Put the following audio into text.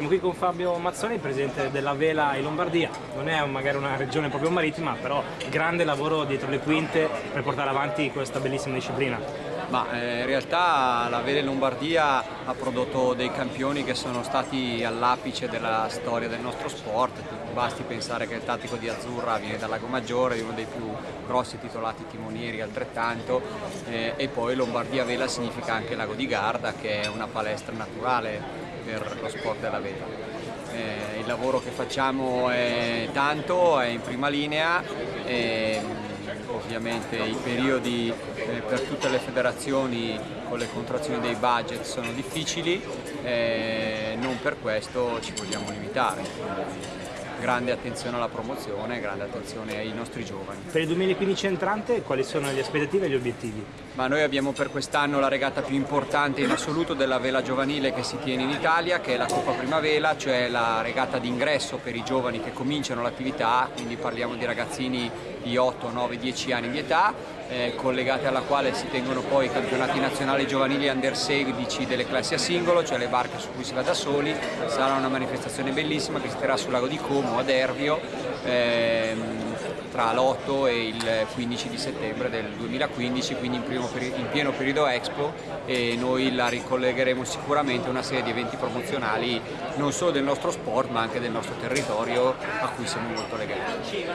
Siamo qui con Fabio Mazzoni, presidente della Vela in Lombardia. Non è magari una regione proprio marittima, però grande lavoro dietro le quinte per portare avanti questa bellissima disciplina. Ma eh, in realtà la Vela in Lombardia ha prodotto dei campioni che sono stati all'apice della storia del nostro sport. Basti pensare che il tattico di Azzurra viene dal Lago Maggiore, uno dei più grossi titolati timonieri altrettanto, eh, e poi Lombardia Vela significa anche Lago di Garda che è una palestra naturale per lo sport della vela. Eh, il lavoro che facciamo è tanto, è in prima linea. E, ovviamente i periodi eh, per tutte le federazioni con le contrazioni dei budget sono difficili, eh, non per questo ci vogliamo limitare grande attenzione alla promozione, grande attenzione ai nostri giovani. Per il 2015 entrante quali sono le aspettative e gli obiettivi? Ma noi abbiamo per quest'anno la regata più importante in assoluto della vela giovanile che si tiene in Italia, che è la Coppa Primavera, cioè la regata d'ingresso per i giovani che cominciano l'attività, quindi parliamo di ragazzini di 8, 9, 10 anni di età, eh, collegate alla quale si tengono poi i campionati nazionali giovanili under 16 delle classi a singolo, cioè le barche su cui si va da soli, sarà una manifestazione bellissima che si terrà sul lago di Como a Dervio ehm, tra l'8 e il 15 di settembre del 2015, quindi in, in, pieno periodo Expo e noi la ricollegheremo sicuramente a una serie di eventi promozionali non solo del nostro sport ma anche del nostro territorio a cui siamo molto legati.